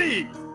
Ready!